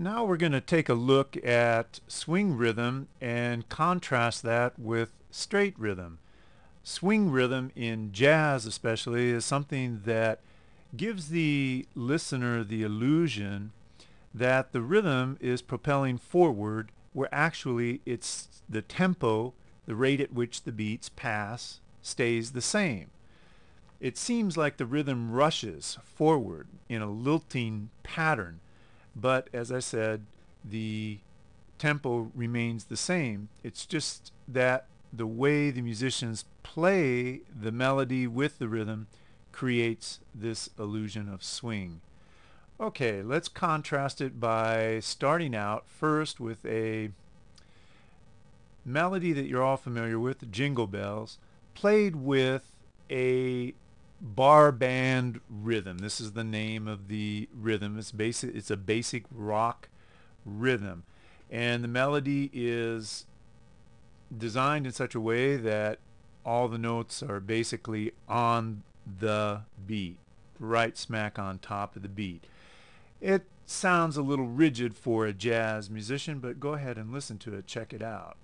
now we're going to take a look at swing rhythm and contrast that with straight rhythm. Swing rhythm in jazz especially is something that gives the listener the illusion that the rhythm is propelling forward where actually it's the tempo, the rate at which the beats pass, stays the same. It seems like the rhythm rushes forward in a lilting pattern but as I said, the tempo remains the same. It's just that the way the musicians play the melody with the rhythm creates this illusion of swing. Okay, let's contrast it by starting out first with a melody that you're all familiar with, Jingle Bells, played with a bar band rhythm. This is the name of the rhythm. It's basic. It's a basic rock rhythm, and the melody is designed in such a way that all the notes are basically on the beat, right smack on top of the beat. It sounds a little rigid for a jazz musician, but go ahead and listen to it. Check it out.